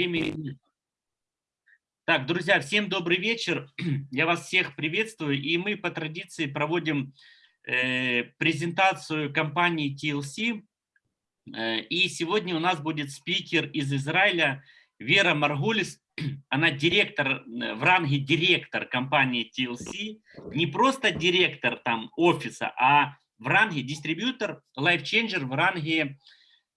Время. Так, друзья, всем добрый вечер. Я вас всех приветствую. И мы по традиции проводим э, презентацию компании TLC. Э, и сегодня у нас будет спикер из Израиля Вера Маргулис. Она директор, э, в ранге директор компании TLC. Не просто директор там офиса, а в ранге дистрибьютор, лайфченджер в ранге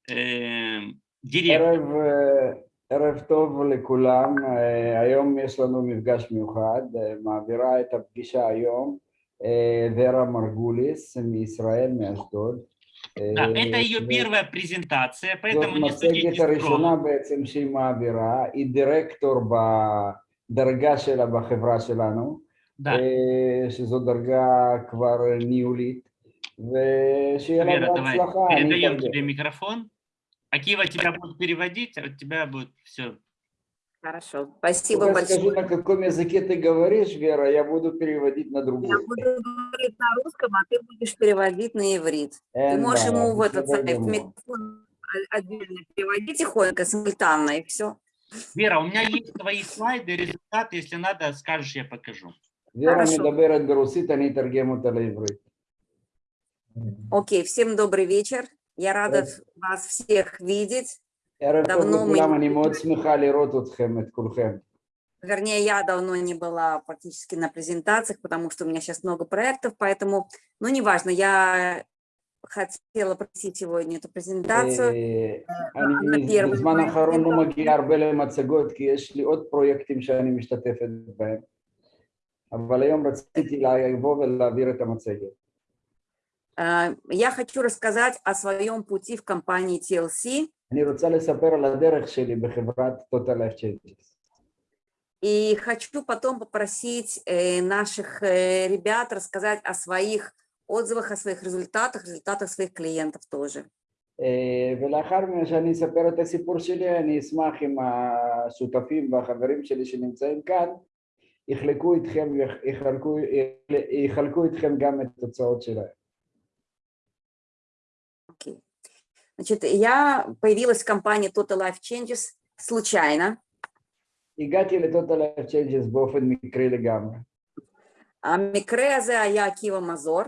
э, директор. ערב טוב לכולם, היום יש לנו מפגש מיוחד, מעבירה את הפגישה היום ורה מרגוליס מישראל, מאשדוד. Да, это ее первая презентация, поэтому не судите הראשונה בעצם שהיא מעבירה, היא דירקטור בדרגה שלה בחברה שלנו, да. שזו דרגה כבר ניהולית, ושיהיה לה בהצלחה. Передаем тебе микрофон. Акива тебя будут переводить, а у тебя будет все. Хорошо, спасибо Я большое. Скажи, на каком языке ты говоришь, Вера, я буду переводить на другой. Я буду говорить на русском, а ты будешь переводить на иврит. Э, ты можешь да, ему в этот сайт микрофон отдельно переводить тихонько, симультанно, и все. Вера, у меня есть твои слайды, результаты, если надо, скажешь, я покажу. Вера Медаберет Гарусит, они Таргему Талайврит. Окей, всем добрый вечер. Я рада вас всех видеть. ערב טוב давно לכולם, мы... אני מאוד שמחה לראות אתכם, את כולכם. Вернее, я давно не была практически на презентациях, потому что у меня сейчас много проектов, поэтому, ну, неважно, я хотела просить сегодня эту презентацию. אני בזמן האחרון לא מגיע הרבה למצגות, כי יש לי עוד פרויקטים שאני משתתפת בהם, אבל היום רציתי לבוא ולהעביר את המצגת. Я хочу рассказать о своем пути в компании TLC. אני רוצה לספר על הדרך שלי בחברת Total Life Changes. И хочу потом попросить наших ребят рассказать о своих отзывах, о своих результатах, результатах своих клиентов тоже. ולאחר שאני אספר את הסיפור שלי, אני אשמח אם השותפים והחברים שלי שנמצאים כאן יחלקו איתכם, יחלקו, יחלקו איתכם גם את התוצאות שלהם. Значит, я появилась в компании Total Life Changes случайно. הגעתי לטוטל לייף צ'יינג'ס באופן מקרי לגמרי. המקרה הזה היה עקיבא מזור.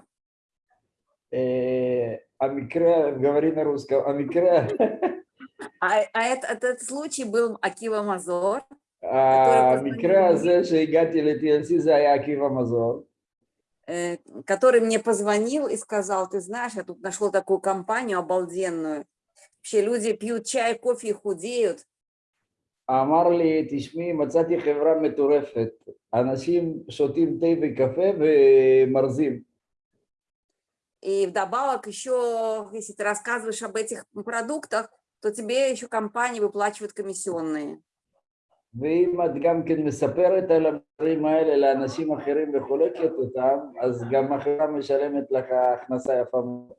המקרה, говори на русском, המקרה... этот случай был עקיבא מזור. המקרה הזה שהגעתי ל-TLC זה היה עקיבא מזור. который мне позвонил и сказал, ты знаешь, я тут нашел такую компанию обалденную. Вообще люди пьют чай, кофе и худеют. אמר לי, תשמעי, מצאתי חברה מטורפת. אנשים שותים תה וקפה ומרזים. И вдобавок еще, если ты рассказываешь об этих продуктах, то тебе еще компании выплачивают комиссионные. ואם את גם כן מספרת על הדברים האלה לאנשים אחרים וחולקת אותם, אז גם החברה משלמת לך הכנסה יפה מאוד.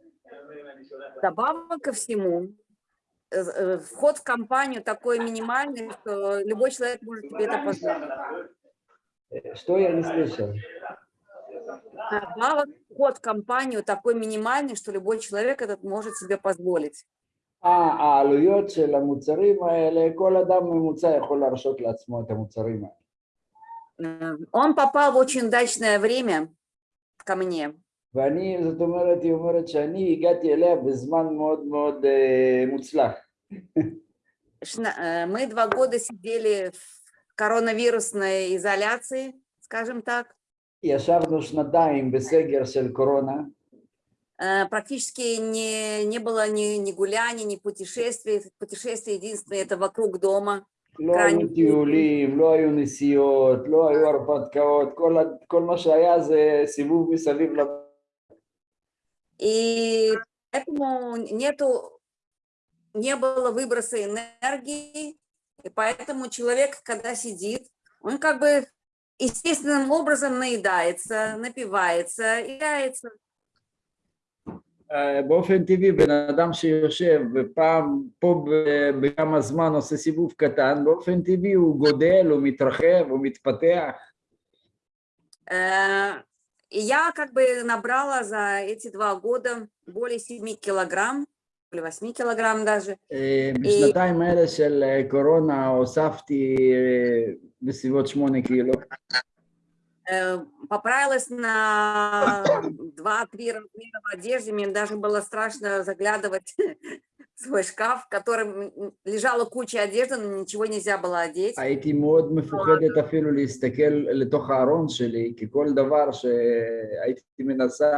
Добавок ко всему, вход в компанию такой минимальный, что любой человек может тебе это позволить. Что я не слышал? Добавок, вход в компанию такой минимальный, что любой человек этот может себе позволить. העלויות של המוצרים האלה, כל אדם ממוצע יכול להרשות לעצמו את המוצרים האלה. Он попал в очень удачное время ко мне. ואני, זאת אומרת, היא אומרת שאני הגעתי אליה בזמן מאוד מאוד מוצלח. Мы два года сидели в коронавирусной изоляции, скажем так. ישבנו שנתיים בסגר של קורונה. практически не, не было ни, ни гуляний, ни путешествий. Путешествие единственное это вокруг дома. לא היו טיולים, לא היו נסיעות, לא היו הרפתקאות, כל, כל מה שהיה זה סיבוב מסביב לבית. И поэтому нету, не было выброса энергии, и поэтому человек, когда сидит, он как бы естественным образом наедается, напивается, играется. באופן טבעי בן אדם שיושב ופעם פה בכמה זמן עושה סיבוב קטן, באופן טבעי הוא גודל, הוא מתרחב, הוא מתפתח. И я как бы набрала за эти два года более 7 килограмм. 8 килограмм даже. אה, בשנתיים האלה של אה, קורונה הוספתי אה, בסביבות שמונה קילו. Э, Поправилась на 2-3 размера в одежде. Мне даже было страшно заглядывать в свой шкаф, в котором м, лежала куча одежды, но ничего нельзя было одеть. הייתי מאוד מפוחדת אפילו להסתכל לתוך הארון שלי, כי כל דבר שהייתי מנסה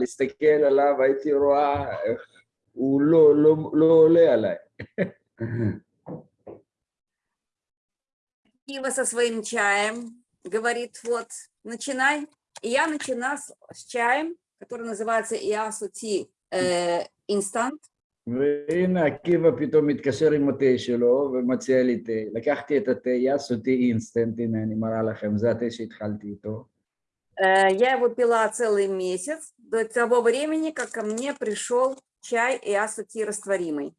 להסתכל עליו, הייתי רואה איך הוא לא, לא, לא עולה עליי. Кива со своим чаем говорит, вот, начинай. И я начала с, с чаем, который называется Иасути Instant. והנה עקיבא פתאום מתקשר עם התה שלו ומציע לי תה. לקחתי את התה, יעשו תה אינסטנט, הנה אני מראה לכם, זה התה שהתחלתי איתו. Э, Я его пила целый месяц, до того времени, как ко мне пришел чай Иасути растворимый.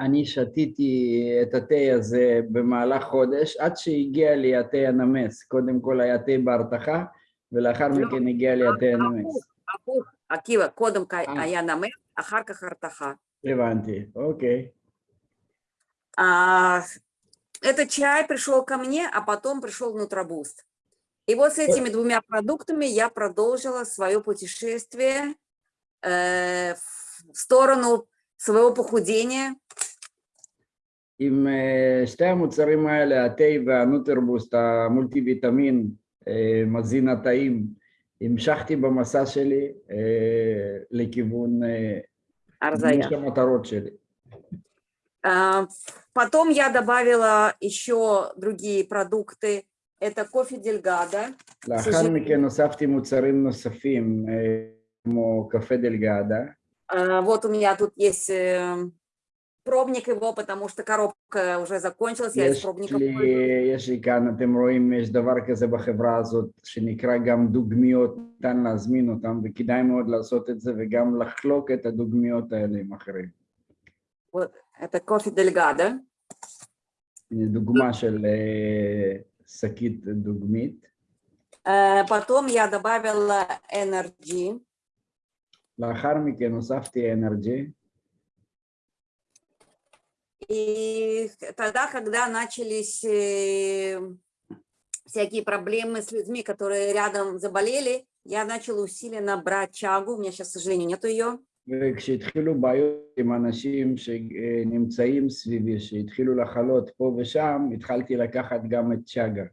אני שתיתי את התה הזה במהלך חודש, עד שהגיע לי התה הנמס. קודם כל היה תה בהרתחה, ולאחר לא. מכן הגיע לי התה הנמס. הפוך, עקיבא, קודם כל אה. היה נמר, אחר כך הרתחה. הבנתי, אוקיי. А, этот чай пришел ко мне, а потом пришел Нутробуст. И вот с этими двумя продуктами я продолжила свое путешествие э, в сторону своего похудения. עם אה, שתי המוצרים האלה, התה והנוטרבוסט, המולטי ויטמין, אה, מזין התאים, המשכתי במסע שלי אה, לכיוון אה, Арзая. מימוש המטרות שלי. А, Потом я добавила еще другие продукты. Это кофе Дельгада. לאחר שזה- מכן הוספתי מוצרים נוספים, אה, כמו קפה דלגדה, А, Вот у меня тут есть э, пробник его, потому что коробка уже закончилась. Я из יש пробника לי, пользуюсь. יש לי כאן, אתם רואים, יש דבר כזה בחברה הזאת, שנקרא גם דוגמיות, ניתן להזמין אותם, וכדאי מאוד לעשות את זה, וגם לחלוק את הדוגמיות האלה עם אחרים. Вот, это кофе Дельгада. הנה דוגמה של אה, שקית דוגמית. Э, Потом я добавила Energy. לאחר מכן הוספתי אנרג'י, И тогда, когда начались э, всякие проблемы с людьми, которые рядом заболели, я начала усиленно брать чагу. У меня сейчас, к сожалению, нету ее. וכשהתחילו בעיות עם אנשים שנמצאים סביבי, שהתחילו לחלות פה ושם, התחלתי לקחת גם את צ'אגה.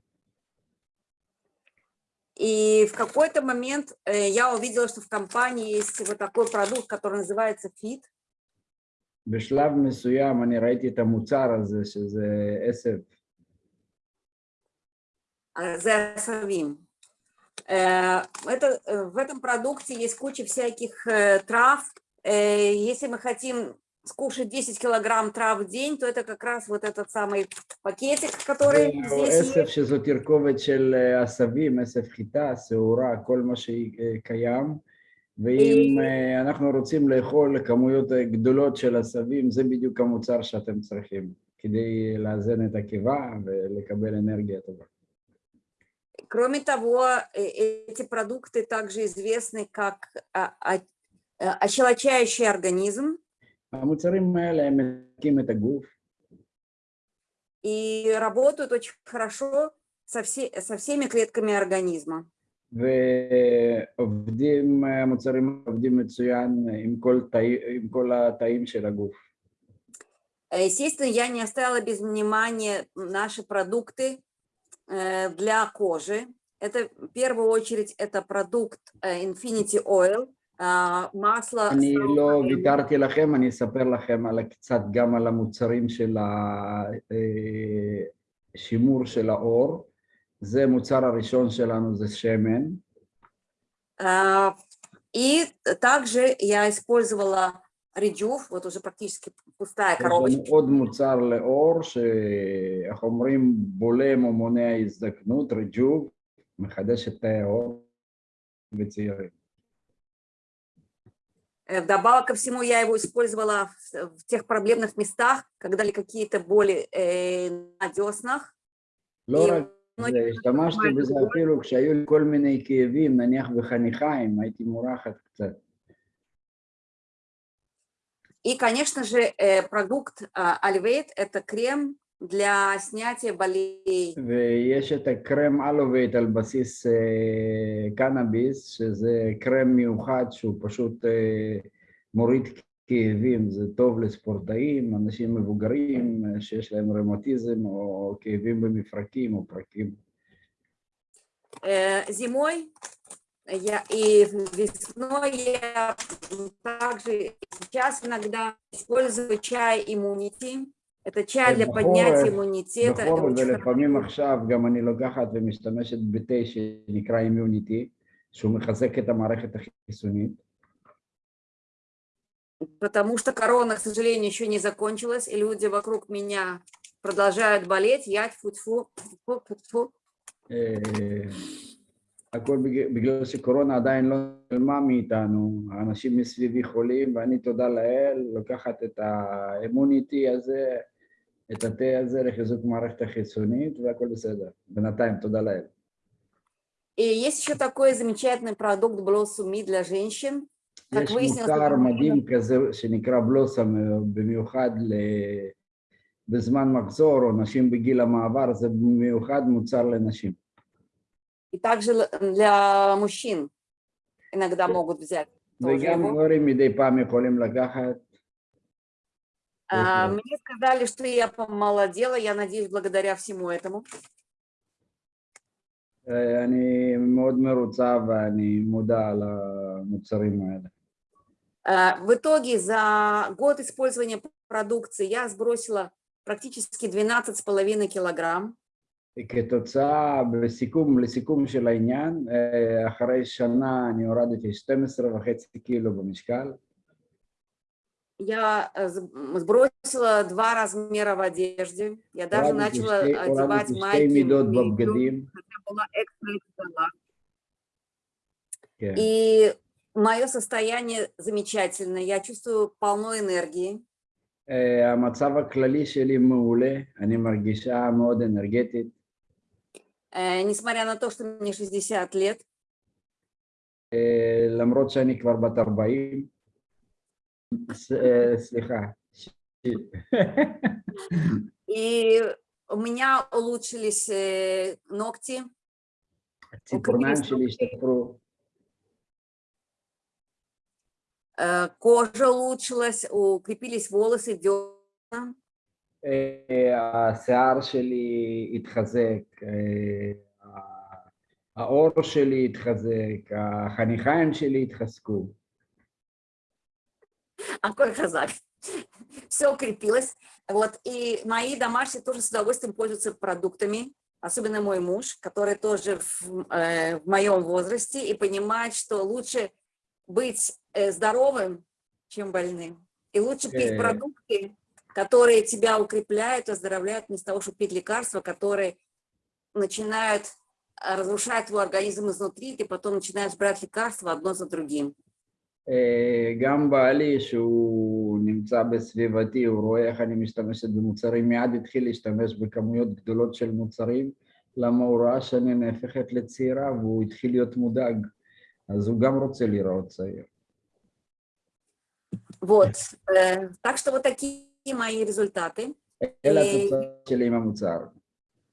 И в какой-то момент э, я увидела, что в компании есть вот такой продукт, который называется FIT. בשלב מסוים אני ראיתי את המוצר הזה, שזה עשב, э, Зеосавим. Э, Это, э, в этом продукте есть куча всяких э, трав. Э, Если мы хотим скушать 10 килограмм трав в день, то это как раз вот этот самый пакетик, который או здесь עשב есть. שזו תרכובת של אה, עשבים, עשב חיטה, שעורה, כל מה שקיים. ואם אה, אנחנו רוצים לאכול כמויות אה, גדולות של עשבים, זה בדיוק המוצר שאתם צריכים, כדי לאזן את הקיבה ולקבל אנרגיה טובה. Кроме того, э, эти продукты также известны как а, а, э, ощелочающий организм המוצרים האלה הם מקים את הגוף, и работают очень хорошо со, все, со всеми клетками организма. ועובדים, המוצרים עובדים מצוין עם כל, תאי, עם כל התאים של הגוף. Э, Естественно, я не оставила без внимания наши продукты э, для кожи. Это в первую очередь это продукт э, Infinity Oil, а, масло. אני с לא алоэ. ויתרתי לכם, אני אספר לכם על קצת גם על המוצרים של השימור של האור. זה מוצר הראשון שלנו, זה שמן. А, И также я использовала Rejuve, вот уже практически пустая יש לנו коробочка. עוד מוצר לאור, שאיך אומרים, בולם או מונע הזדקנות, רג'וב, מחדש את תאי האור וצעירים. Э, Вдобавок ко всему, я его использовала в, в тех проблемных местах, когда ли какие-то боли э, на деснах. לא И רק זה, השתמשתי בזה אפילו כשהיו לי כל מיני כאבים, נניח בחניכיים, הייתי מורחת קצת. И, конечно же, э, продукт Alivate – это крем для снятия болей. ויש את הקרם אלווייט על בסיס אה, קנאביס, שזה קרם מיוחד שהוא פשוט אה, מוריד כאבים, זה טוב לספורטאים, אנשים מבוגרים אה, שיש להם רמטיזם או כאבים במפרקים או פרקים. Э, Зимой я, и весной я также сейчас иногда использую чай иммунити. Это чай для поднятия иммунитета. это בחורף очень ולפעמים хорошо. עכשיו גם אני לוקחת ומשתמשת בתה שנקרא אימיוניטי, שהוא מחזק את המערכת החיסונית. Потому что корона, к сожалению, еще не закончилась, и люди вокруг меня продолжают болеть. Я тьфу-тьфу, тьфу-тьфу-тьфу. אה, הכל בג- בגלל שקורונה עדיין לא נעלמה מאיתנו, האנשים מסביבי חולים, ואני תודה לאל, לוקחת את האמוניטי הזה, את התה הזה לחיזוק מערכת החיסונית, והכל בסדר. בינתיים, תודה לאל. И есть еще такой замечательный продукт Blossom Me для женщин. Как יש выяснилось, מוצר это מדהים כזה שנקרא בלוסם, אה, במיוחד ל... בזמן מחזור, או נשים בגיל המעבר, זה במיוחד מוצר לנשים. и также л- для мужчин иногда могут взять. тоже וגם его. גברים מדי פעם יכולים לקחת. А, Мгм. Мне сказали, что я помолодела, я надеюсь, благодаря всему этому. אה, אני מאוד מרוצה ואני מודע על המוצרים האלה. А, В итоге за год использования продукции я сбросила практически 12,5 килограмм. כתוצאה, בסיכום, לסיכום של העניין, אה, אחרי שנה אני הורדתי 12 וחצי קילו במשקל, Я э, з- м, сбросила два размера в одежде. Я даже הורדתי начала שתי- одевать הורדתי שתי майки. מידות медиум, בבגדים. хотя была экстра XL. כן. И мое состояние замечательное. Я чувствую полно энергии. אה, המצב הכללי שלי מעולה, אני מרגישה מאוד אנרגטית, Э, Несмотря на то, что мне 60 лет, אה, למרות שאני כבר בת 40. ס- אה, סליחה. ש- и у меня улучшились э, ногти, הציפורניים שלי השתפרו, э, кожа улучшилась, укрепились волосы, десна. אה, השיער שלי התחזק, אה, ה- העור שלי התחזק, החניכיים שלי התחזקו. Акой казак. Все укрепилось. Вот, и мои домашние тоже с удовольствием пользуются продуктами, особенно мой муж, который тоже в, э, в моем возрасте и понимает, что лучше быть э, здоровым, чем больным. И лучше пить Э. продукты, которые тебя укрепляют, оздоровляют, вместо того, чтобы пить лекарства, которые начинают разрушать твой организм изнутри, ты потом начинаешь брать лекарства одно за другим. אה, גם בעלי, שהוא נמצא בסביבתי, הוא רואה איך אני משתמשת במוצרים, מיד התחיל להשתמש בכמויות גדולות של מוצרים, למה הוא ראה שאני נהפכת לצעירה והוא התחיל להיות מודאג, אז הוא גם רוצה להיראות צעיר. Вот. э, Так что вот такие мои результаты. אלה אה, התוצאות שלי עם המוצר.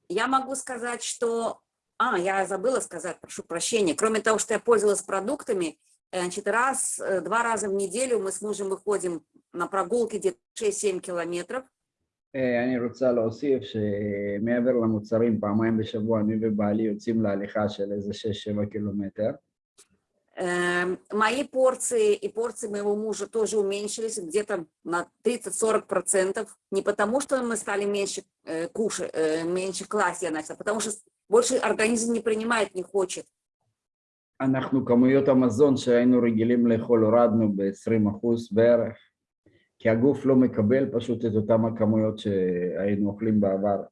Я могу сказать, что... А, я забыла сказать, прошу прощения. Кроме того, что я пользовалась продуктами, э, значит, раз, э, два раза в неделю мы с мужем выходим на прогулки где-то 6-7 километров. אה, אני רוצה להוסיף שמעבר למוצרים, פעמיים בשבוע אני ובעלי יוצאים להליכה של איזה 6-7 קילומטר. Эм, Мои порции и порции моего мужа тоже уменьшились где-то на 30-40%. Не потому, что мы стали меньше э, кушать, э, меньше класть я начала, а потому что больше организм не принимает, не хочет. אנחנו כמויות המזון שהיינו רגילים לאכול הורדנו ב-20% בערך, כי הגוף לא מקבל פשוט את אותם הכמויות שהיינו אוכלים בעבר.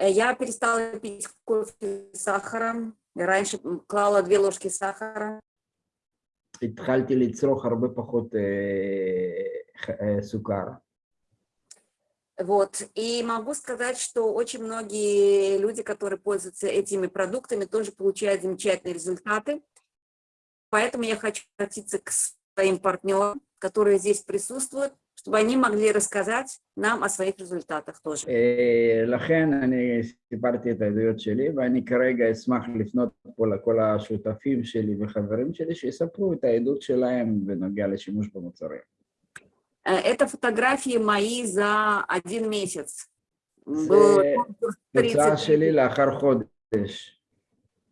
Э, Я перестала пить кофе с сахаром. Я раньше м, клала две ложки сахара. התחלתי לצרוך הרבה פחות אה, ח- אה, סוכר. Вот. И могу сказать, что очень многие люди, которые пользуются этими продуктами, тоже получают замечательные результаты. Поэтому я хочу обратиться к своим партнерам которые здесь присутствуют, чтобы они могли рассказать нам о своих результатах тоже. אה, לכן אני סיפרתי את העדויות שלי, ואני כרגע אשמח לפנות פה לכל השותפים שלי וחברים שלי, שיספרו את העדות שלהם בנוגע לשימוש במוצרים. Э, Это фотографии мои за один месяц. Было זה конкурс תוצאה 30 שלי לאחר חודש.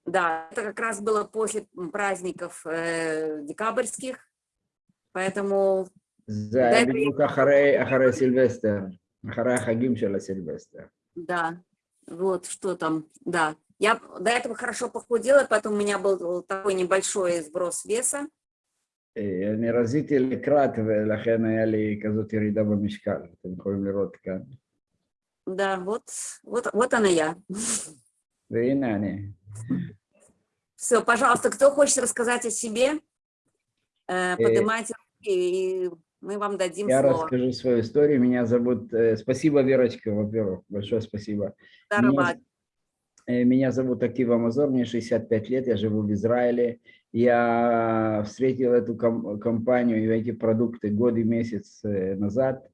Да, это как раз было после м, праздников э, декабрьских, поэтому זה היה בדיוק אחרי, אחרי סילבסטר, אחרי החגים של הסילבסטר. да, вот что там, да. Я до этого хорошо похудела, поэтому у меня был такой небольшой сброс веса. אה, אני רזיתי לקראת ולכן היה לי כזאת ירידה במשקל, אתם יכולים לראות כאן. Да, вот, вот, вот она я. והנה אני. Все, пожалуйста, кто хочет рассказать о себе, э, поднимайте руки, и мы вам дадим Я слово. расскажу свою историю. Меня зовут... э, Спасибо, Верочка, во-первых. Большое спасибо. Дарабад. Э, Меня зовут Акив Амазор, мне 65 лет, я живу в Израиле. Я встретил эту ком- компанию и эти продукты год и месяц э, назад.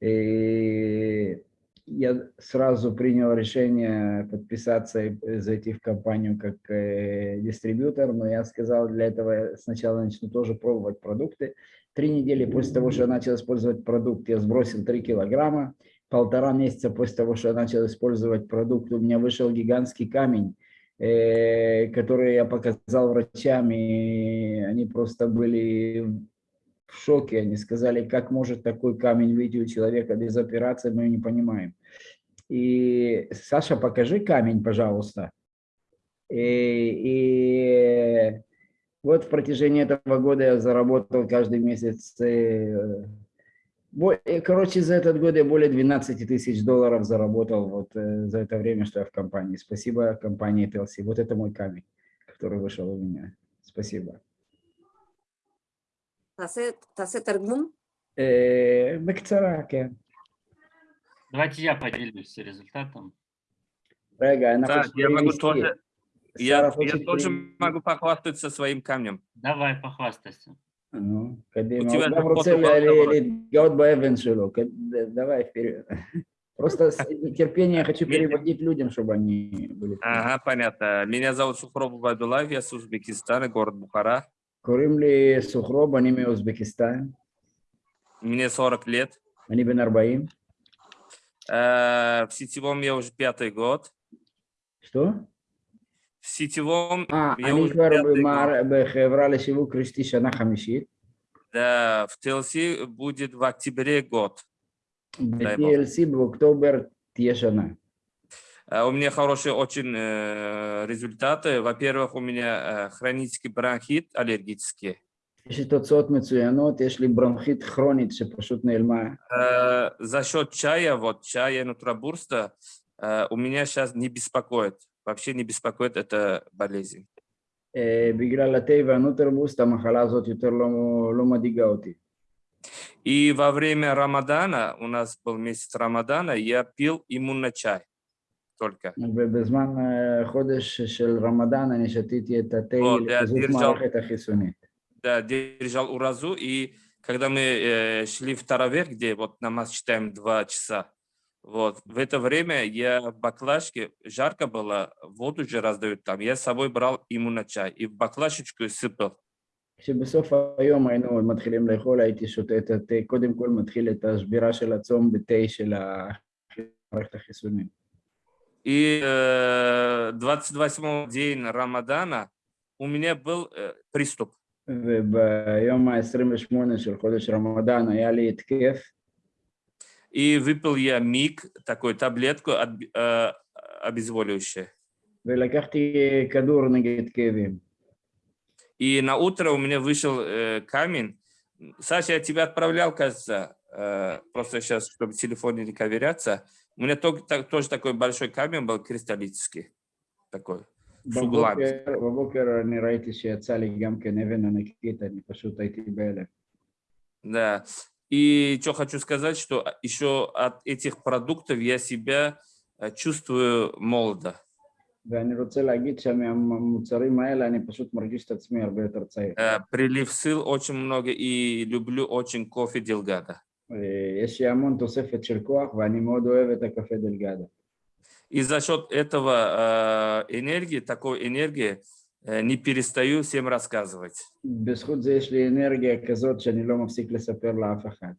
И я сразу принял решение подписаться и э, зайти в компанию как э, дистрибьютор, но я сказал, для этого сначала начну тоже пробовать продукты. Три недели после того, что я начал использовать продукт, я сбросил 3 килограмма полтора месяца после того, что я начал использовать продукт, у меня вышел гигантский камень, э, который я показал врачам, и они просто были в шоке. Они сказали, как может такой камень выйти у человека без операции, мы не понимаем. И, Саша, покажи камень, пожалуйста. И, и вот в протяжении этого года я заработал каждый месяц э, Э, короче, за этот год я более 12 тысяч долларов заработал вот э, за это время, что я в компании. Спасибо компании TLC. Вот это мой камень, который вышел у меня. Спасибо. Э, Давайте я поделюсь результатом. Да, я могу тоже, я, я тоже могу похвастаться своим камнем. Давай, похвастайся. Ну, Кадема Давай вперед. Просто с нетерпением хочу переводить людям, чтобы они были. Ага, понятно. Меня зовут Сухроб Байдулаев, я с Узбекистана, город Бухара. Курим Сухроб, они мне Узбекистан? Мне 40 лет. Они бен Арбаим? Э, в сетевом я уже пятый год. Что? סטיבום. אני כבר בחברה לשיווק רשתי שנה חמישית. Да, в TLC будет в октябре год. В TLC в октябре тешана. А у меня хорошие очень э, результаты. Во-первых, у меня э, хронический бронхит аллергический. יש לי תוצאות מצוינות, יש לי ברונכית כרונית שפשוט נעלמה. За счет чая, вот чая нутрабурста, э, у меня сейчас не беспокоит Вообще не беспокоит эта болезнь. אה, בגלל התה והנוטרבוסט המחלה הזאת יותר לא, לא מדאיגה אותי. И во время Рамадана, у нас был месяц Рамадана, я пил иммунный чай только. ובזמן אה, חודש של רמדאן אני שתיתי את התה או, לחיזוק דיר ג'ל. מערכת החיסונית. Да, держал уразу, и когда мы э, шли в Таравех, где вот намаз читаем два часа, вот, в это время я в баклажке, жарко было, воду же раздают там, я с собой брал иммунный чай и в баклажечку сыпал. כשבסוף היום היינו מתחילים לאכול, הייתי שותה את התה, קודם כל מתחיל את השבירה של הצום בתה של ה- מערכת החיסונית. И э, 28 день Рамадана у меня был э, приступ. וביום ה-28 של חודש רמדאן היה לי התקף, и выпил я миг, такую таблетку от, э, обезволивающую. И на утро у меня вышел э, камень. Саша, я тебя отправлял, кажется, э, просто сейчас, чтобы в телефоне не ковыряться. У меня только, так, тоже такой большой камень был, кристаллический, такой, с углами. Да. И что хочу сказать, что а, еще от этих продуктов я себя э, чувствую молодо. Э, прилив сил очень много и люблю очень кофе Делгада. И за счет этого э, энергии, такой энергии, не перестаю всем рассказывать. בזכות זה יש לי אנרגיה כזאת שאני לא מפסיק לספר לאף אחד.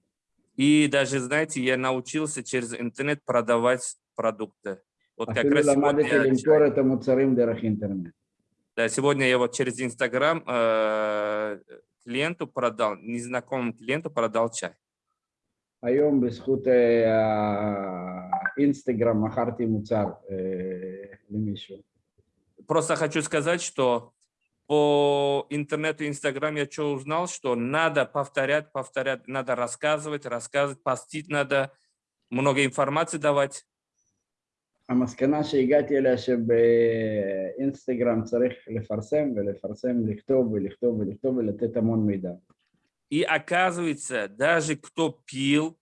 И даже, знаете, я научился через интернет продавать продукты. Вот как אפילו раз сегодня, למדתי я- למכור את המוצרים דרך אינטרנט. да, сегодня я вот через Инстаграм э, клиенту продал, незнакомому клиенту продал чай. היום בזכות אה, האינסטגרם מכרתי מוצר אה, למישהו. Просто хочу сказать, что по интернету, Инстаграм я что узнал, что надо повторять, повторять, надо рассказывать, рассказывать, постить надо, много информации давать. המסקנה שהגעתי אליה שבאינסטגרם צריך לפרסם ולפרסם, לכתוב ולכתוב ולכתוב ולתת המון מידע. И оказывается, даже кто пил,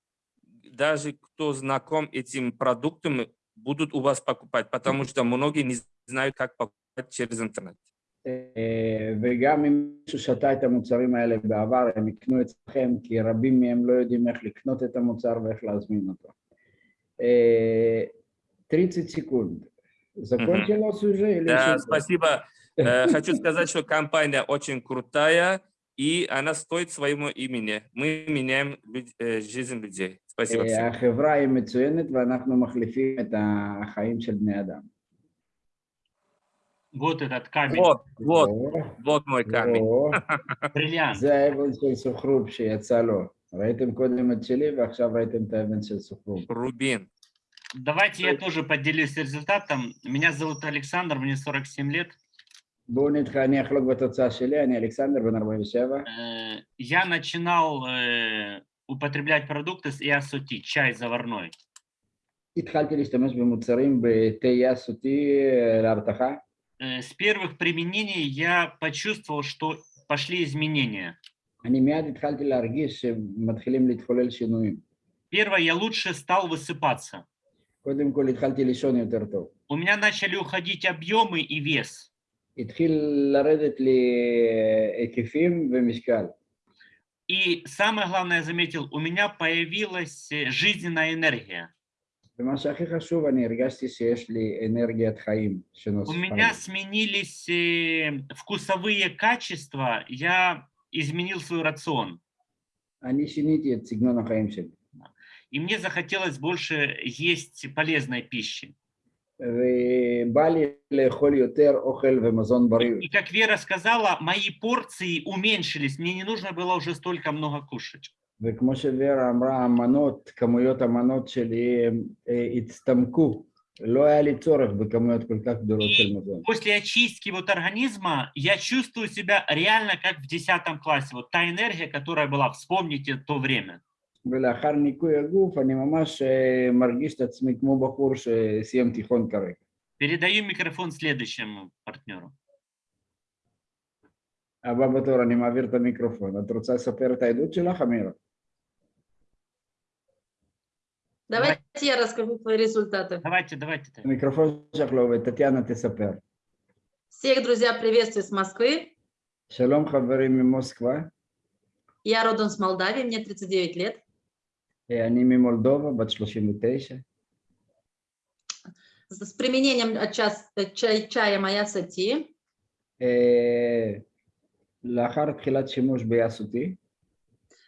даже кто знаком этим продуктом, будут у вас покупать, потому что многие не знают, как покупать через интернет. אה, וגם אם מישהו שתה את המוצרים האלה בעבר, הם יקנו אצלכם, כי רבים מהם לא יודעים איך לקנות את המוצר ואיך להזמין אותו. אה, 30 секунд. Закончилось уже или Да, еще? спасибо. Э, Хочу сказать, что компания очень крутая, и она стоит своему имени. Мы меняем люд- э, жизнь людей. Спасибо אה, всем. החברה היא מצוינת ואנחנו מחליפים את החיים של בני אדם. Вот этот камень, Вот, вот, או, вот мой камень. או, бриллиант. זה האבן של סוחרוב שיצא לו. ראיתם קודם את שלי ועכשיו ראיתם את האבן של סוחרוב. Рубин. Давайте я тоже поделюсь результатом. Меня зовут Александр, мне 47 лет. בואו נתחיל, אני אחלוק בתוצאה שלי, אני אלכסנדר בן 47. Э, Я начинал э, употреблять продукты с иасути, чай заварной. התחלתי להשתמש במוצרים בתה יסותי אה, להרתחה. Э, с первых применений я почувствовал, что пошли изменения. Первое, я лучше стал высыпаться. У меня начали уходить объемы и вес. И самое главное, я заметил, у меня появилась э, жизненная энергия. ומה שהכי חשוב, אני הרגשתי שיש לי אנרגיית חיים У שנוספה. меня לי. сменились э, вкусовые качества, я изменил свой рацион. אני שיניתי את סגנון החיים שלי. И мне захотелось больше есть полезной пищи. ובא לי לאכול יותר אוכל ומזון בריא. И как Вера сказала, мои порции уменьшились, мне не нужно было уже столько много кушать. וכמו שוורה אמרה, המנות, כמויות המנות שלי הם, אה, הצטמקו. לא היה לי צורך בכמויות כל כך גדולות של מזון. После очистки вот организма я чувствую себя реально как в 10 классе. Вот та энергия, которая была, вспомните то время. ולאחר ניקוי הגוף אני ממש אה, מרגיש את עצמי כמו בחור שסיים תיכון כרגע. Передаю микрофон следующему партнеру. הבא בתור, אני מעביר את המיקרופון. את רוצה לספר את העדות שלך, אמירה? Давайте я расскажу свои результаты. Давайте, давайте. Микрофон Жахлова, Татьяна Тесапер. Всех, друзья, приветствую с Москвы. Шалом, хаверим, Москва. Я родом с Молдавии, мне 39 лет. И они ми Молдова, бат 39. С применением чая, э, чая моя сати. Э, лахар тхилат шимуш биясути.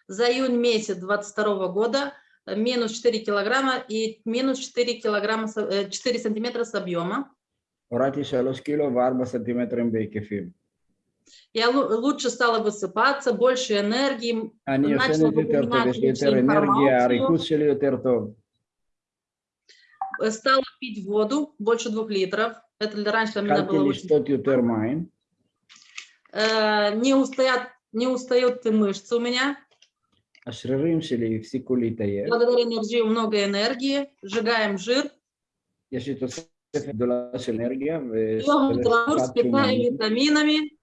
За июнь месяц 22 года Э, минус 4 килограмма и минус 4 килограмма, 4 э, сантиметра с объема. Урати 3 кило, 4 сантиметра им Я а лучше стала высыпаться, больше энергии. Они начала выполнять лучше информацию. Э, стала пить воду больше двух литров. Это для раньше для меня было очень... Не устают, не устают мышцы у меня. השרירים שלי הפסיקו להתעייף, Благодаря энергии много энергии, сжигаем жир, יש לי תוספת גדולה של אנרגיה, пьем траву с питанием ושל витаминами,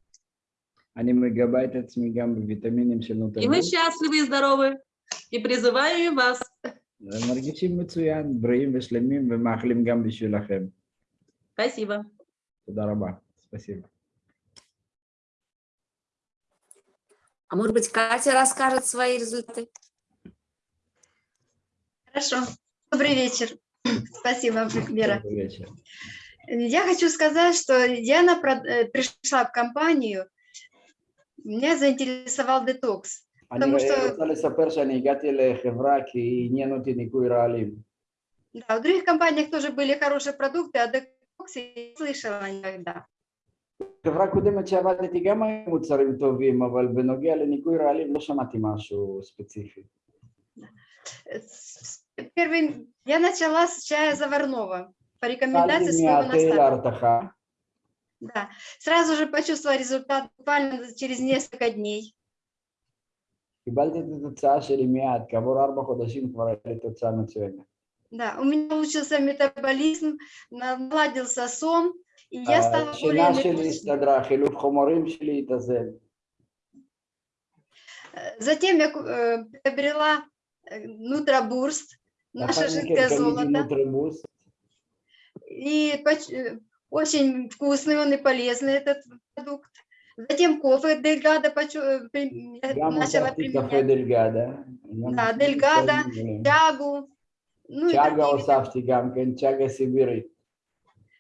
אני מגבה את עצמי גם בוויטמינים של и мы נוטרמול. счастливы и здоровы. И призываем и вас. מרגישים מצוין, בריאים ושלמים ומאחלים גם בשבילכם. Спасибо. תודה רבה. спасибо. А может быть, Катя расскажет свои результаты? Хорошо. Добрый вечер. Спасибо, Вера. Добрый. Я хочу сказать, что Диана э, пришла в компанию, меня заинтересовал детокс. Потому что... Да, в других компаниях тоже были хорошие продукты, а детокс я не слышала никогда. חברה קודמת שעבדתי גם היו מוצרים טובים, אבל בנוגע לניקוי רעלים לא שמעתי משהו ספציפי. Э, с- Первый, я начала с чая заварного по рекомендации התחלתי своего מהתה наставника. להרתחה, Да. Сразу же почувствовала результат буквально через несколько дней. קיבלתי את התוצאה שלי מיד, כעבור ארבע חודשים כבר הייתה לי תוצאה מצוינת. Да, у меня улучшился метаболизм, наладился сон, и я стала более... Энергичной. Затем я э, приобрела э, нутрабурст, наше жидкое золото. И э, очень вкусный он и полезный этот продукт. Затем кофе Дельгада начала применять. Кофе Дельгада. Да, Дельгада, Тягу. Ну, ну чага Осафти Гамкен, Чага Сибири.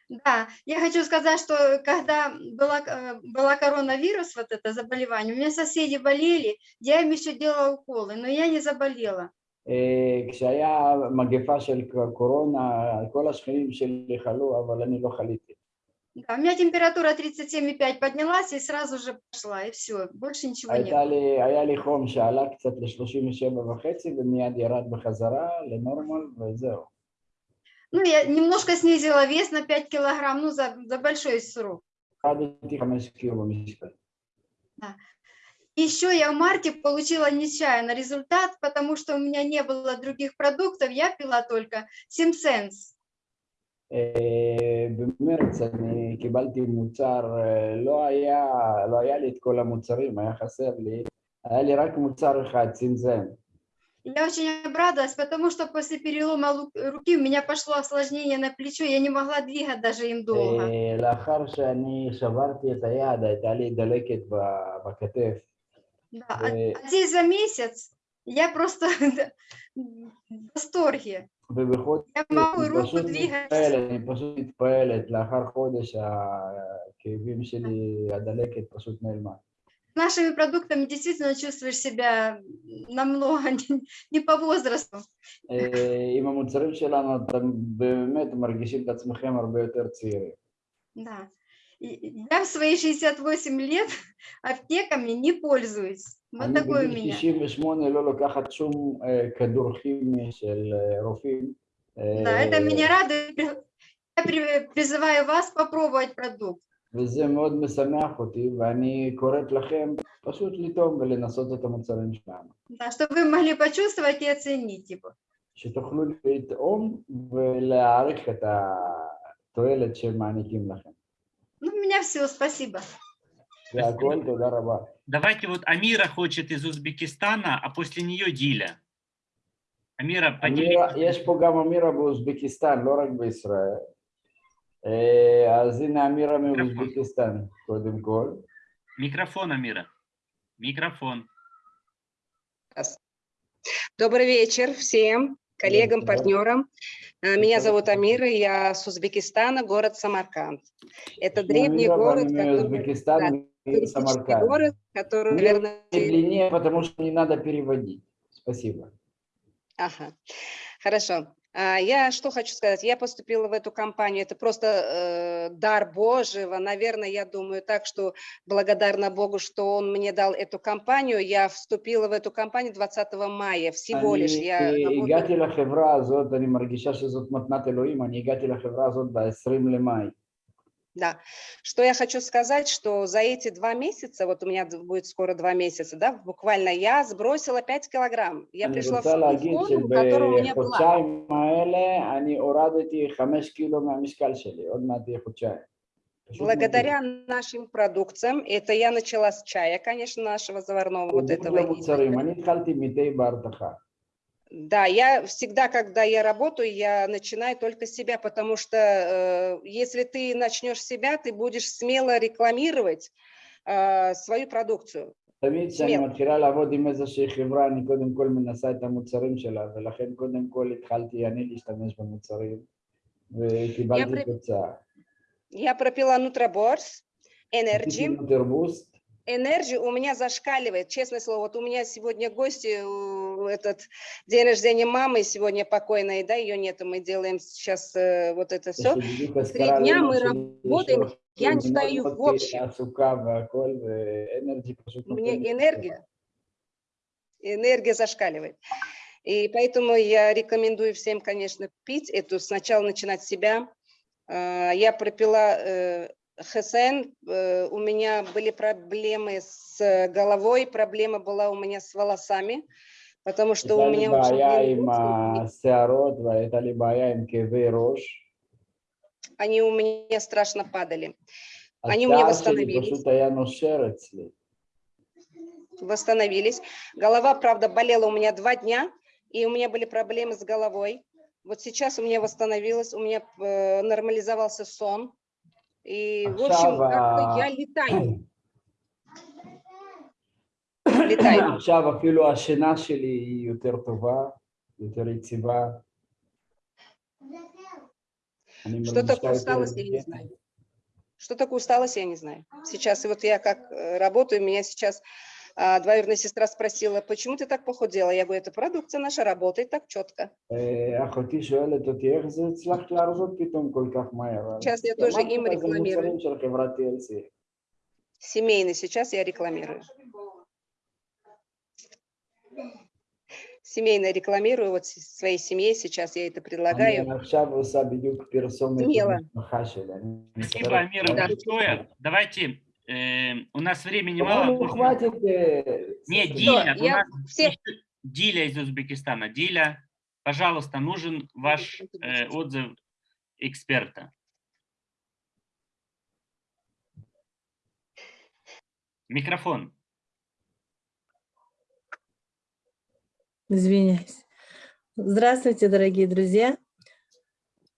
Да, я хочу сказать, что когда была, э, была коронавирус, вот это заболевание, у меня соседи болели, я им еще делала уколы, но я не заболела. אה, כשהיה מגפה של קורונה, כל השכנים שלי חלו, אבל אני לא חליתי. Да, у меня температура 37,5 поднялась и сразу же пошла, и все, больше ничего нет. הייתה לי, היה לי חום שעלה קצת ל-37 וחצי ומיד ירד בחזרה לנורמל וזהו. Ну, я немножко снизила вес на 5 килограмм, ну, за, за большой срок. הורדתי חמש קילו במשקל. Еще я в марте получила нечаянно результат, потому что у меня не было других продуктов, я пила только Симсенс. אה, במרץ אני קיבלתי מוצר, אה, לא היה, לא היה לי את כל המוצרים, היה חסר לי, היה לי רק מוצר אחד, צנזן. Я очень обрадовалась, потому что после перелома лу- руки у меня пошло осложнение на плечо, я не могла двигать даже им долго. אה, לאחר שאני שברתי את היד, הייתה לי דלקת ב- בכתף. Да, а, э, а здесь за месяц я просто в восторге. ובחודש Я могу אני руку פשוט двигать. מתפעלת, אני פשוט מתפעלת, לאחר חודש הכאבים שלי, הדלקת פשוט נעלמה. Нашими продуктами действительно чувствуешь себя намного не, не по возрасту. אה, עם המוצרים שלנו אתם באמת מרגישים את עצמכם הרבה יותר צעירים. Да. И я в свои 68 лет аптеками не пользуюсь. Вот אני такой у בגיל меня. 68 לא לוקחת שום אה, כדור כימי של אה, רופאים. אה, Да, это меня радует. Я при- призываю вас попробовать продукт. וזה מאוד משמח אותי, ואני קוראת לכם פשוט לטעום ולנסות את המוצרים שלנו. Да, чтобы вы могли почувствовать и оценить его. שתוכלו לטעום ולהעריך את התועלת שהם מעניקים לכם. Ну, у меня все, спасибо. זה הכל, תודה רבה. Давайте вот Амира хочет из Узбекистана, а после нее Диля. Амира, אמירה, поделитесь. יש פה גם אמירה באוזבקיסטן, לא רק בישראל. אה, אז הנה אמירה מאוזבקיסטן, קודם כל. Микрофон, Амира. Микрофон. Добрый вечер всем коллегам, Вечер. партнерам. Э, Меня Вечер. зовут Амира, я с Узбекистана, город Самарканд. Это שמי древний אמירה город, ואני который, מאוזבקיסטן, туристический סמרקנד. город, который, Мне наверное, длиннее, потому что не надо переводить. Спасибо. Ага, хорошо. А, Я что хочу сказать, я поступила в эту компанию, это просто э, дар Божьего, наверное, я думаю так, что благодарна Богу, что Он мне дал эту компанию, я вступила в эту компанию 20 мая, всего лишь, אני я אה, работаю- הגעתי לחברה הזאת, אני מרגישה שזאת מתנת אלוהים, אני הגעתי לחברה הזאת ב-20 למאי. Да. Что я хочу сказать, что за эти два месяца, вот у меня д- будет скоро два месяца, да, буквально я сбросила 5 килограмм. Я אני пришла в רוצה ту להגיד форму, которая у меня была. שבחודשיים האלה אני הורדתי חמש קילו מהמשקל שלי, עוד מעט יהיה חודשיים. פשוט Благодаря нашим продукциям, это я начала с чая, конечно, нашего заварного, вот מדהים. этого. Да, я всегда, когда я работаю, я начинаю только с себя, потому что э, если ты начнешь с себя, ты будешь смело рекламировать э, свою продукцию. תמיד כשאני סמל. מתחילה לעבוד עם איזושהי חברה, אני קודם כל מנסה את המוצרים שלה, ולכן קודם כל התחלתי אני להשתמש במוצרים, וקיבלתי פר- תוצאה. Я пропила Нутроборс, עשיתי Energy. энергии у меня зашкаливает, честное слово. Вот у меня сегодня гости, э, этот день рождения мамы сегодня покойной, да, ее нету, мы делаем сейчас э, вот это все. Три дня мы работаем, я читаю в общем. Мне энергия, энергия зашкаливает. И поэтому я рекомендую всем, конечно, пить эту, сначала начинать с себя. А, я пропила э, ХСН, э, у меня были проблемы с головой, проблема была у меня с волосами, потому что у меня очень... Им, они у меня страшно падали. Они у меня восстановились. Восстановились. Голова, правда, болела у меня два дня, и у меня были проблемы с головой. Вот сейчас у меня восстановилось, у меня э, нормализовался сон, И, в общем, עכשיו как-то ה- я летаю. летаю. עכשיו אפילו השינה שלי היא יותר טובה, יותר יציבה. אני Что מרגישה такое יותר усталость, я не הרגל. знаю. Что такое усталость, я не знаю. Сейчас, и вот я как э, работаю, меня сейчас а двоюродная сестра спросила, почему ты так похудела? Я говорю, это продукция наша, работает так четко. Сейчас я тоже им рекламирую. Семейный сейчас я рекламирую. Семейно рекламирую, вот своей семье сейчас я это предлагаю. Смело. Да. Давайте э, у нас времени мало. ну, хватит. э, Не, Диля, у нас еще Диля из Узбекистана. Диля, пожалуйста, нужен ваш э, отзыв эксперта. Микрофон. Извиняюсь. Здравствуйте, дорогие друзья.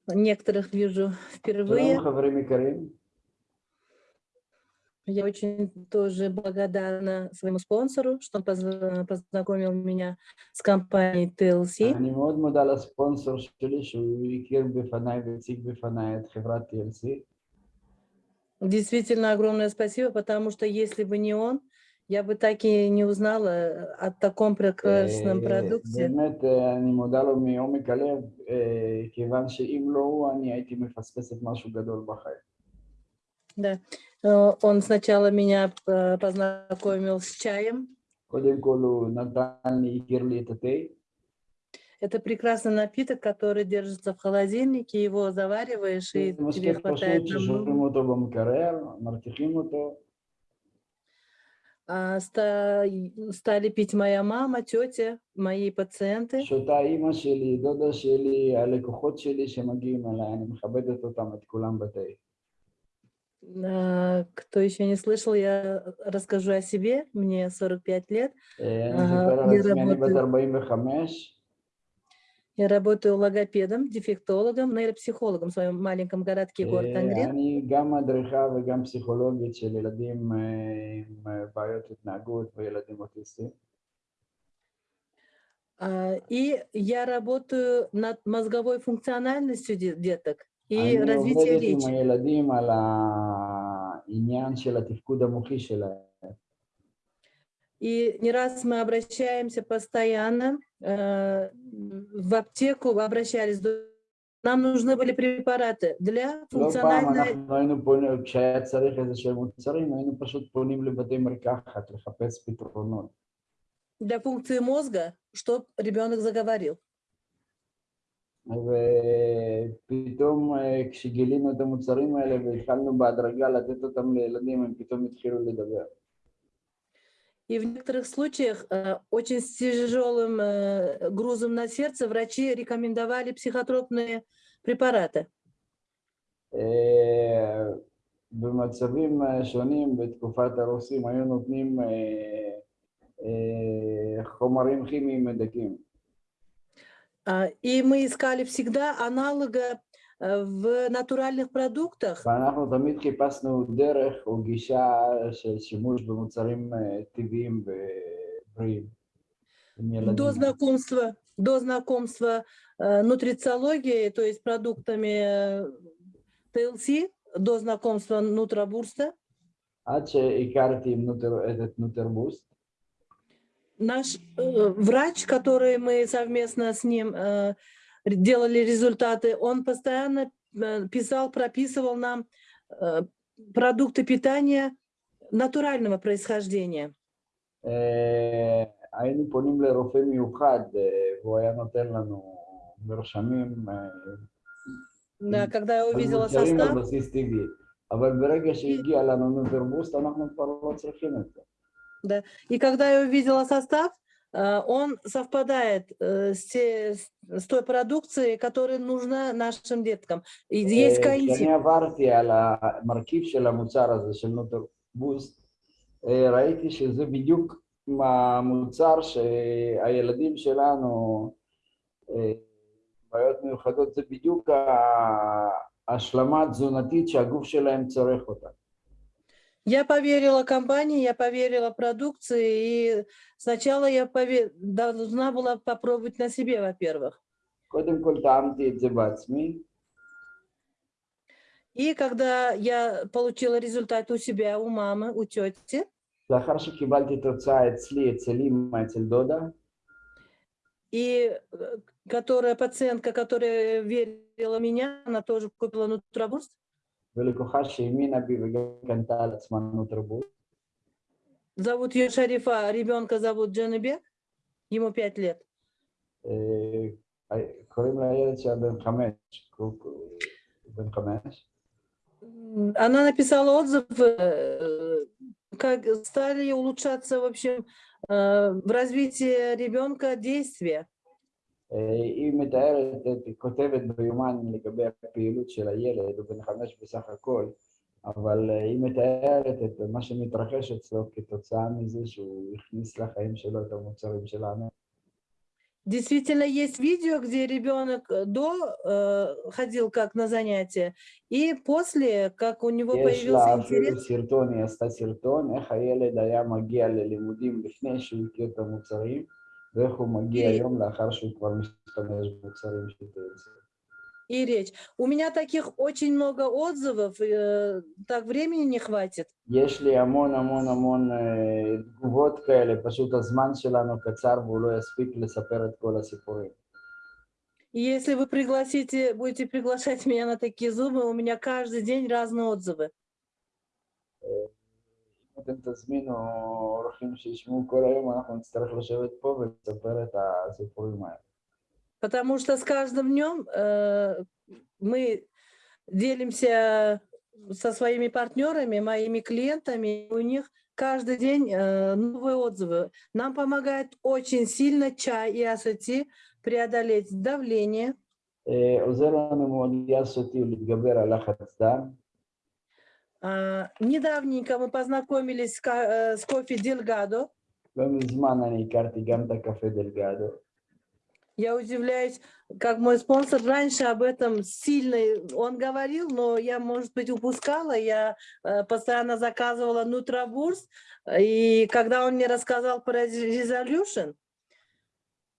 Некоторых вижу впервые. Я очень тоже благодарна своему спонсору, что он познакомил меня с компанией TLC. אני מאוד מודה לספונסר שלי שהוא הכיר בפניי והציג בפניי את חברת TLC. Действительно огромное спасибо, потому что если бы не он, я бы так и не узнала э, о таком прекрасном э, продукте. באמת, э, אני מודה לו מעומק הלב, כיוון שאם לא הוא, אני הייתי מפספסת משהו Да. Э, он сначала меня э, познакомил с чаем. Это прекрасный напиток, который держится в холодильнике, его завариваешь, и тебе хватает а, стали пить моя мама, тетя, мои пациенты. А, кто еще не слышал, я э, расскажу о себе. Мне 45 лет. Я работаю, логопедом, дефектологом, ну, нейропсихологом в своем маленьком городке город Ангрин. А, и я работаю над мозговой функциональностью деток и развитие речи. И не раз мы обращаемся постоянно э, в аптеку, обращались. Нам нужны были препараты для функциональной... Для функции мозга, чтобы ребенок заговорил. ופתאום אה, כשגילינו את המוצרים האלה והתחלנו בהדרגה לתת אותם לילדים, הם פתאום התחילו לדבר. И в некоторых случаях э, очень с тяжелым э, грузом на сердце врачи рекомендовали психотропные препараты. אה, במצבים אה, שונים בתקופת הרוסים היו נותנים אה, אה, חומרים כימיים מדכאים. А, И мы искали всегда аналога э, в натуральных продуктах. ואנחנו תמיד חיפשנו דרך או גישה של שימוש במוצרים אה, טבעיים ובריאים. עם ילדים. До знакомства, до знакомства э, нутрициологии, то есть продуктами э, ТЛС, до знакомства Нутрабурста, עד שהכרתי עם נוטר, את נוטרבוסט, наш э, врач, который мы совместно с ним э, делали результаты, он постоянно э, писал, прописывал нам э, продукты питания натурального происхождения. אה, היינו פונים לרופא מיוחד אה, והוא היה נותן לנו מרשמים אה, Да, когда я על увидела מוצרים על состав, בסיס טבעי. אבל ברגע שהגיע לנו נוטרבוסט אנחנו כבר לא צריכים את זה. и когда я увидела состав, э, он совпадает э, с, те- с той продукцией, которая нужна нашим деткам. И Есть אה, коэнзим. כשאני עברתי על המרכיב של המוצר הזה של נוטרבוסט, אה, ראיתי שזה בדיוק המוצר שהילדים שלנו, אה, בעיות מיוחדות, זה בדיוק ההשלמה התזונתית שהגוף שלהם צורך אותה. Я поверила компании, я поверила продукции, и сначала я повер... должна была попробовать на себе, во-первых. И когда я получила результат у себя, у мамы, у тети, и э, которая пациентка, которая верила меня, она тоже купила нутробурст. ולקוחה שהאמינה בי וגם קנתה על עצמה נוטרבוסט, зовут ее Шарифа, ребенка зовут Джанебек, ему пять лет. אה, קוראים לילד שלה בן חמש, קו- קו- בן חמש, М, Она написала отзыв, э, как стали улучшаться, в общем, э, в развитии ребенка действия. אה, היא מתארת, את- היא כותבת ביומן לגבי הפעילות של הילד, הוא בן חמש בסך הכל, אבל אה, היא מתארת את מה שמתרחש אצלו כתוצאה מזה שהוא הכניס לחיים שלו את המוצרים שלנו. Действительно, есть видео, где ребенок э, до э, ходил как на занятия, и после, как у него יש появился לה אפילו интерес, סרטון, היא עשתה סרטון, איך הילד היה מגיע ללימודים לפני שהוא הכיר את המוצרים, ואיך הוא מגיע היא- היום לאחר שהוא כבר משתמש במוצרים של TLC. и речь. У меня таких очень много отзывов, э, так времени не хватит. יש לי המון המון המון אה, תגובות כאלה, פשוט הזמן שלנו קצר והוא לא יספיק לספר את כל הסיפורים. И если вы пригласите, будете приглашать меня на такие зубы, у меня каждый день разные отзывы. אם אתם תזמינו אורחים שישמעו כל היום, אנחנו נצטרך לשבת פה ולספר את הסיפורים האלה. Потому что с каждым днем э, мы делимся со своими партнерами, моими клиентами, и у них каждый день э, новые отзывы. Нам помогает очень сильно чай и асати преодолеть давление, אה, עוזר לנו מאוד יאסוטי להתגבר על לחץ דם. А, Недавненько мы познакомились с, ка- э, с кофе Дельгадо. לא מזמן אני הכרתי גם את הקפה דלגדו. Я удивляюсь, как мой спонсор раньше об этом сильно он говорил, но я, может быть, упускала. Я э, постоянно заказывала Нутрабурс, и когда он мне рассказал про Resolution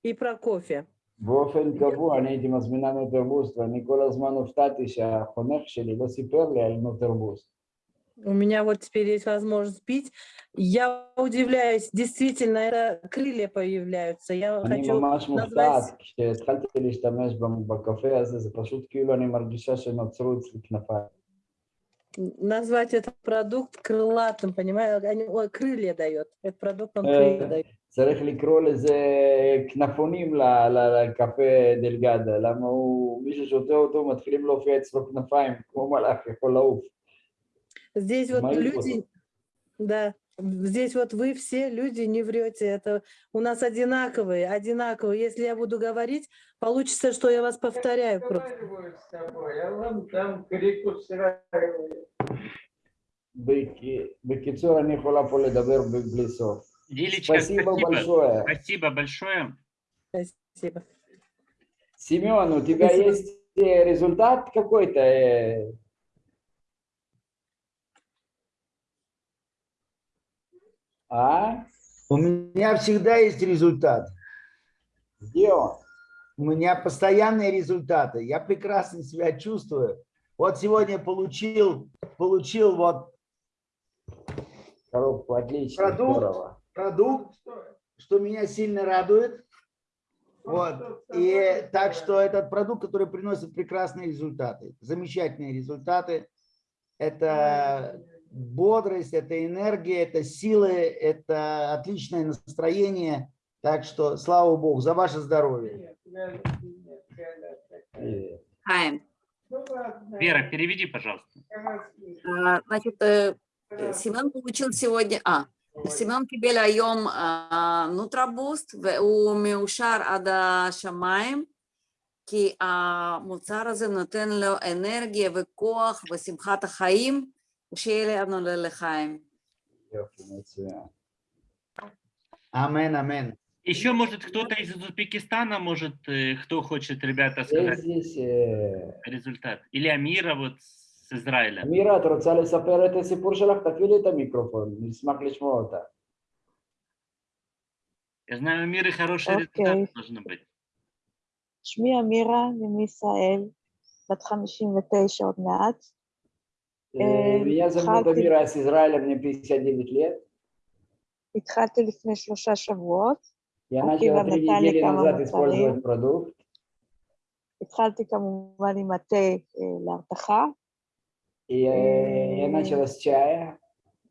и про кофе, באופן קבוע אני הייתי מזמינה נוטרבוסט, ואני כל הזמן הופתעתי שהחונך שלי לא סיפר לי על נוטרבוסט. у меня вот теперь есть возможность пить. Я удивляюсь, действительно, это крылья появляются. Я אני хочу ממש назвать- מופתעת, כשהתחלתי להשתמש ב- בקפה הזה, זה פשוט כאילו אני מרגישה שנוצרו אצלי כנפיים. назвать этот продукт крылатым, понимаешь? Они- ой, крылья дает. Этот продукт он Э, крылья дает. צריך לקרוא לזה כנפונים ל- ל- לקפה דלגדה, למה הוא, מי ששותה אותו מתחילים להופיע אצלו כנפיים, כמו מלאך יכול לעוף. Здесь вот Мои люди... Возраст. Да. Здесь вот вы все люди не врете, это у нас одинаковые, одинаковые. Если я буду говорить, получится, что я вас повторяю. Я разговариваю с тобой, а вам там крик устраивает. Лилечка, спасибо, спасибо большое. Спасибо большое. Спасибо. Семен, у тебя спасибо. есть э, результат какой-то? Э? А? У меня всегда есть результат. Где он? У меня постоянные результаты. Я прекрасно себя чувствую. Вот сегодня получил, получил вот Коробку отлично, Продукт. здорово. продукт, что меня сильно радует. Вот. И так что этот продукт, который приносит прекрасные результаты, замечательные результаты. Это бодрость, это энергия, это силы, это отличное настроение. Так что слава Богу за ваше здоровье. Э, Хаим. Вера, переведи, пожалуйста. А, Значит, э, э, Семен получил сегодня, а, סמון קיבל היום אה, נוטרבוסט והוא מאושר עד השמיים כי המוצר הזה נותן לו אנרגיה וכוח ושמחת החיים ושיהיה לנו לחיים. יופי, מצוין. Амен, амен. Еще, может, кто-то из Узбекистана, может, э, кто хочет, ребята, יש сказать здесь... אה, результат? Или Амира вот с Израиля? אמירה, את רוצה לספר את הסיפור שלך? תפעילי את המיקרופון, נשמח לשמוע אותה. Я знаю, у Амиры хороший Окей. результат должен быть. שמי אמירה, אני מישראל, בת 59 עוד מעט. Э, Э, Меня зовут התחלתי- Амира, я с Израиля, мне 59 лет. התחלתי לפני שלושה שבועות. Я Окей, начала ладно, три Таня, недели кому назад мы использовать говорим? продукт. התחלתי כמובן עם התה אה, להרתחה, И э, я Э, начала с чая.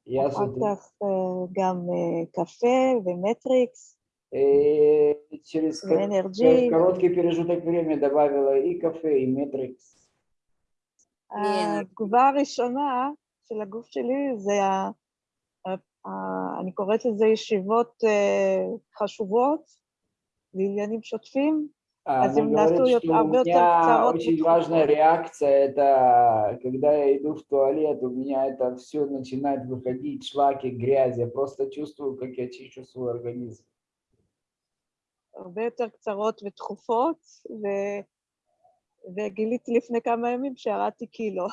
Я с אחר утра- כך אה, גם אה, קפה ומטריקס э, через ко- ואנרג'י. короткий промежуток времени добавила и кафе, и метрикс. התגובה הראשונה של הגוף שלי זה, ה, ה, ה, אני קוראת לזה ישיבות אה, חשובות לעניינים שוטפים, А А Она земля говорит, стоит, что а у вот меня царот очень не важная трогает. реакция, это когда я иду в туалет, у меня это все начинает выходить, шлаки, грязь. Я просто чувствую, как я чищу свой организм. הרבה יותר קצרות ותכופות, ו... וגיליתי לפני כמה ימים שירדתי קילו.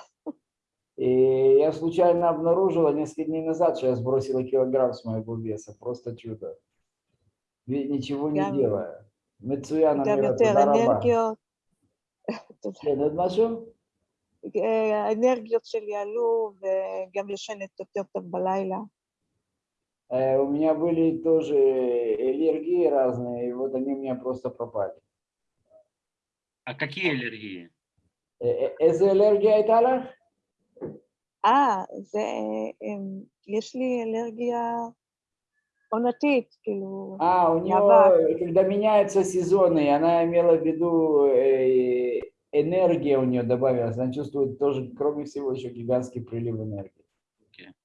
И я случайно обнаружила несколько дней назад, что я сбросила килограмм с моего веса. Просто чудо. Ведь ничего не Гам- делая. Мецуяна גם Мира, יותר туда раба. אנרגיות, תודה. כן, עוד משהו? אה, האנרגיות שלי עלו, וגם ישנת יותר טוב בלילה. Э, У меня были тоже аллергии разные, и вот они у меня просто пропали. А какие аллергии? Э, э, איזה אלרגיה הייתה לך? אה, זה, אה, יש לי אלרגיה עונתית, כאילו, А, у Наоборот. нее, когда меняются сезоны, и она имела в виду, э, энергия у нее добавилась, она чувствует тоже, кроме всего, еще гигантский прилив энергии.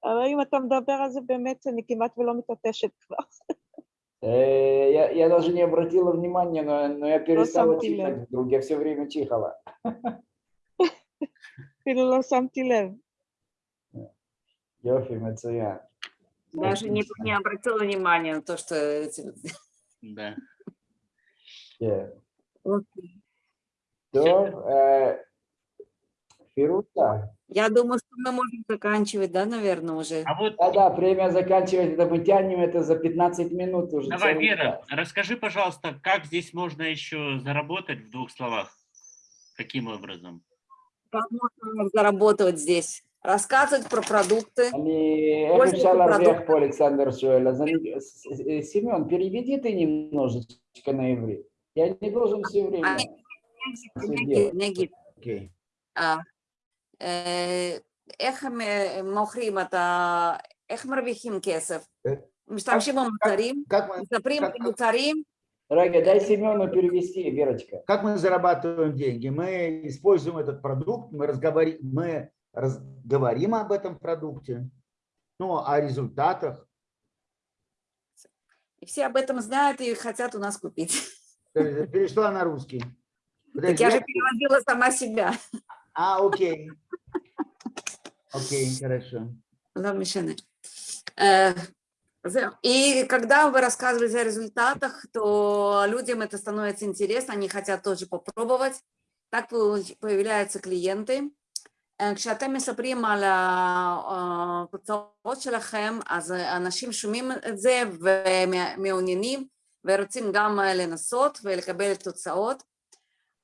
אבל אם אתה מדבר על זה באמת, אני כמעט ולא מתעטשת כבר. Э, я, я даже не обратила внимания, но, но я перестала читать вдруг, я все время чихала. Pero lo Даже не, не обратила внимания на то, что... Да. Yeah. Okay. So, uh, Берут. Я думаю, что мы можем заканчивать, да, наверное, уже. А вот... Да, да, время заканчивать, это мы тянем это за 15 минут уже. Давай, Вера, час. расскажи, пожалуйста, как здесь можно еще заработать в двух словах? Каким образом? Как можно заработать здесь? рассказывать про продукты. Они обещала вверх по Александру Шуэля. Э, Семен, переведи ты немножечко на иврит. Я не должен все время. Они... Okay. А, איך הם אה, מוכרים את ה... איך מרוויחים כסף? אה, משתמשים במוצרים, Как мы, מספרים как- על מוצרים, Рага, дай Семену перевести, Верочка. как мы зарабатываем деньги? Мы используем этот продукт, мы, разговори- мы раз- говорим об этом продукте, ну, о результатах. и все об этом знают и хотят у нас купить. Э, Перешла на русский. Так Подожди, я же я- переводила сама себя. А, окей. Окей, хорошо. Да, мишены. Э, и когда вы рассказываете о результатах, то людям это становится интересно, они хотят тоже попробовать. Так появляются клиенты. Э, כשאתם מספרים על התוצאות э, שלכם, אז אנשים שומעים את זה ומעוניינים ורוצים גם לנסות ולקבל תוצאות.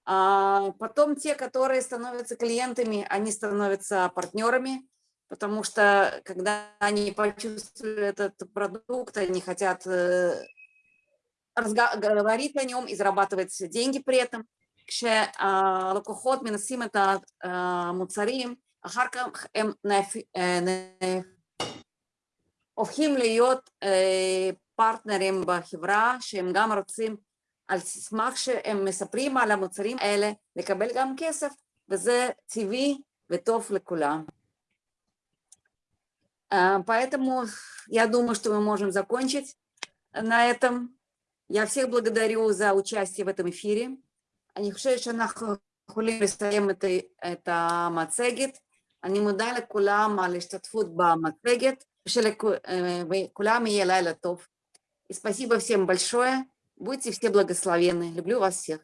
А Потом те, которые становятся клиентами, они становятся партнерами, потому что когда они почувствовали этот продукт, они хотят э, разга- говорить о нем и зарабатывать деньги при этом. כשהלקוחות מנסים את המוצרים, אחר כך הם נהפ- אה, נה- הופכים להיות אה, פרטנרים בחברה, שהם גם רוצים על סמך שהם מספרים על המוצרים האלה, לקבל גם כסף, וזה טבעי וטוב לכולם. А, Поэтому я думаю, что мы можем закончить на этом. Я всех благодарю за участие в этом эфире. אני חושבת שאנחנו יכולים לסיים את, ה- את המצגת. אני מודה לכולם על ההשתתפות במצגת, ושלכולם יהיה לילה טוב. И спасибо всем большое. Будьте все благословенны. Люблю вас всех.